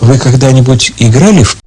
Вы когда-нибудь играли в